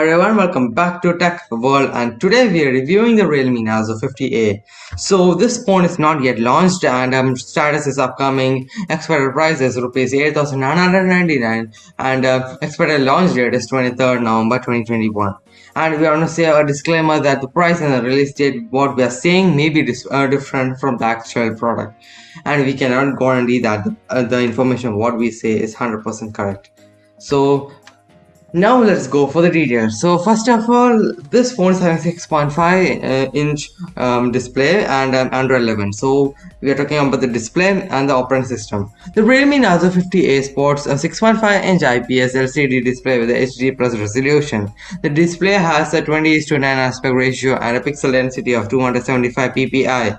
everyone welcome back to tech world and today we are reviewing the realme narzo 50a so this phone is not yet launched and um, status is upcoming. Expected price is rupees 8999 and uh, expected launch date is 23rd november 2021 and we want to say a disclaimer that the price and the release date what we are saying may be uh, different from the actual product. And we cannot guarantee that the, uh, the information what we say is 100% correct. So now let's go for the details. So first of all, this phone is having 6.5 uh, inch um, display and Android 11. So we are talking about the display and the operating system. The Realme Narzo 50A sports a 6.5 inch IPS LCD display with HD plus resolution. The display has a 20 to 9 aspect ratio and a pixel density of 275 ppi.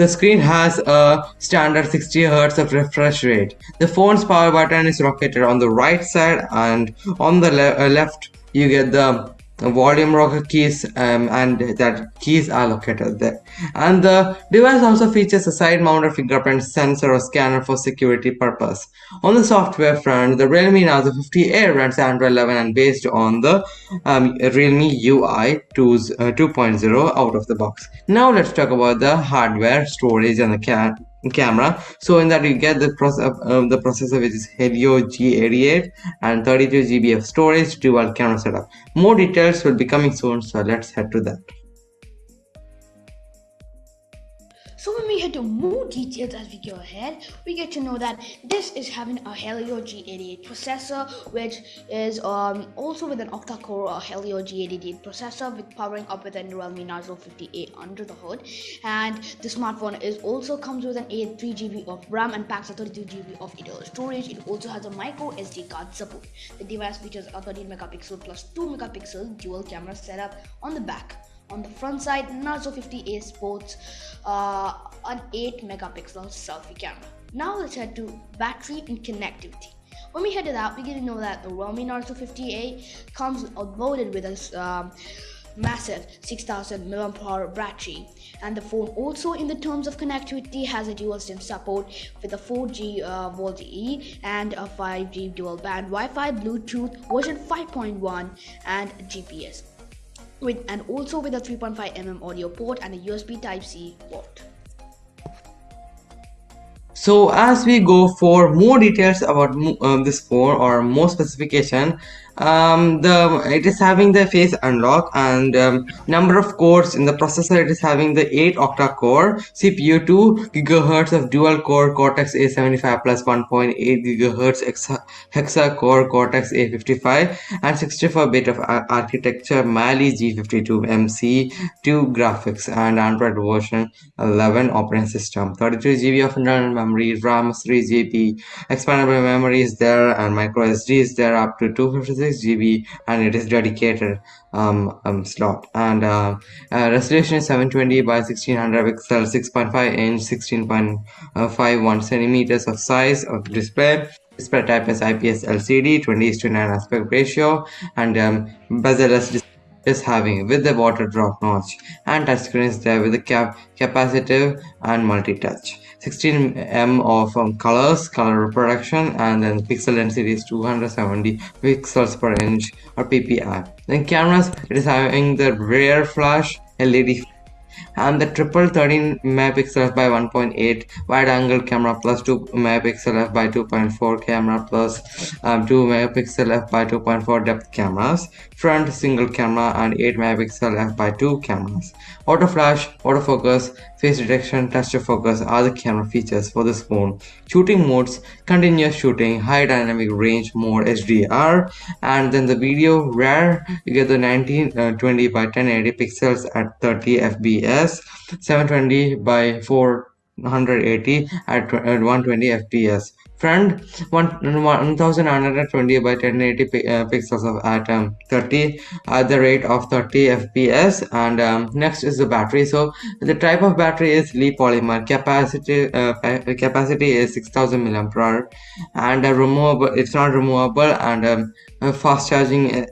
The screen has a standard 60 Hz of refresh rate. The phone's power button is located on the right side and on the le uh, left you get the volume rocker keys um, and that keys are located there. And the device also features a side mounted fingerprint sensor or scanner for security purpose. On the software front the realme narzo 50a runs android 11 and based on the um, realme ui 2.0 out of the box. Now let's talk about the hardware storage and the camera. So in that you get the process uh, the processor which is helio g88 and 32 gb of storage dual camera setup. More details will be coming soon so let's head to that Head to more details as we go ahead, we get to know that this is having a Helio G88 processor, which is um, also with an octa-core Helio G88 processor with powering up with a Realme Narzo 50A under the hood. And the smartphone is also comes with an 8 3GB of RAM and packs a 32GB of internal storage. It also has a micro SD card support. The device features a 13 megapixel plus 2 megapixel dual camera setup on the back on the front side, Narzo 50A sports uh, an 8 megapixel selfie camera. Now let's head to battery and connectivity. When we head to that, we get to know that the Realme Narzo 50A comes loaded with a um, massive 6000 mAh battery and the phone also in the terms of connectivity has a dual SIM support with a 4G uh, VoLTE and a 5G dual band Wi-Fi Bluetooth version 5.1 and GPS with and also with a 3.5 mm audio port and a USB Type-C port. So as we go for more details about um, this phone or more specification, um, the it is having the face unlock and um, number of cores in the processor it is having the 8 octa core CPU 2 gigahertz of dual core Cortex A75 plus 1.8 gigahertz hexa, hexa core Cortex A55 and 64 bit of architecture Mali G52 MC2 graphics and Android version 11 operating system. 33 GB of internal memory RAM 3 GB expandable memory is there and micro SD is there up to 256 GB and it is dedicated um, um, slot. And uh, uh, resolution is 720 by 1600 pixels 6.5 inch 16.51 centimeters of size of display. Display type is IPS LCD 20 to 9 aspect ratio and um, bezel is having with the water drop notch and touchscreen is there with the cap capacitive and multi-touch. 16 m of um, colors color reproduction and then pixel density is 270 pixels per inch or ppi then cameras it is having the rear flash led and the triple 13 megapixel by 1.8 wide angle camera plus 2 megapixel f by 2.4 camera plus um, 2 megapixel f by 2.4 depth cameras front single camera and 8 megapixel f by 2 cameras. Auto flash autofocus face detection touch to focus are the camera features for this phone. Shooting modes continuous shooting high dynamic range mode hdr and then the video rare you get the 1920 uh, by 1080 pixels at 30 fps 720 by 480 at 120 fps front 1920 by 1080 uh, pixels of at um, 30 at the rate of 30 fps and um, next is the battery. So the type of battery is li polymer. Capacity uh, capacity is 6000 milliampere and uh, removable it's not removable. And um, uh, fast charging uh,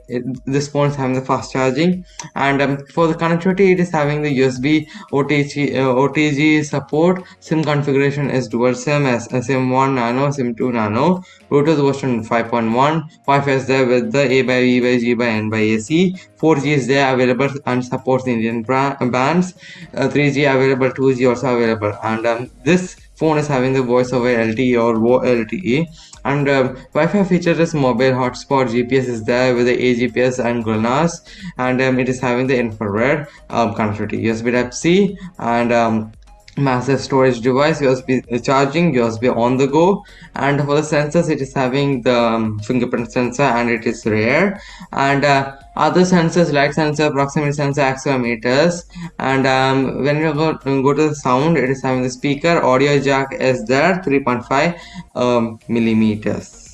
this phone is having the fast charging. And um, for the connectivity it is having the usb otg uh, otg support. Sim configuration is dual sim as uh, sim 1 nano sim 2 nano. Bluetooth version 5.1 wi-fi is there with the a by b by g by n by ac 4g is there available and supports indian bands. Uh, 3g available 2g also available. And um, this phone is having the voice over lte or lte and um, Wi-Fi feature is mobile hotspot GPS is there with the AGPS and GLONASS and um, it is having the infrared um, connectivity USB Type-C and um, massive storage device usb charging usb on the go. And for the sensors it is having the um, fingerprint sensor and it is rare. And uh, other sensors light sensor proximity sensor accelerometers. And um, when you go, go to the sound it is having the speaker audio jack is there 3.5 um, millimeters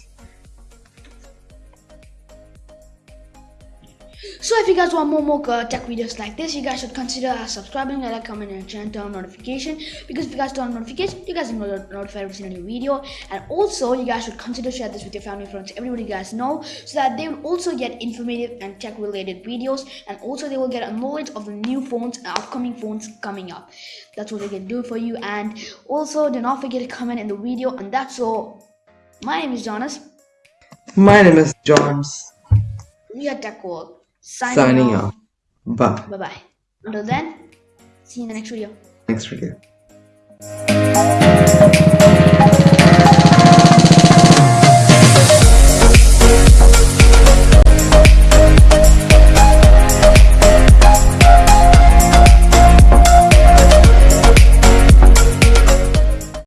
So if you guys want more more uh, tech videos like this, you guys should consider subscribing, like, comment, and turn on notification. Because if you guys turn on notification, you guys will get notified every single new video. And also, you guys should consider share this with your family, friends, everybody you guys know, so that they will also get informative and tech related videos. And also, they will get a knowledge of the new phones and upcoming phones coming up. That's what they can do for you. And also, do not forget to comment in the video. And that's all. My name is Jonas. My name is Johns. We are Tech World signing, signing off. off. Bye. Bye bye. Until then, see you in the next video. Next video.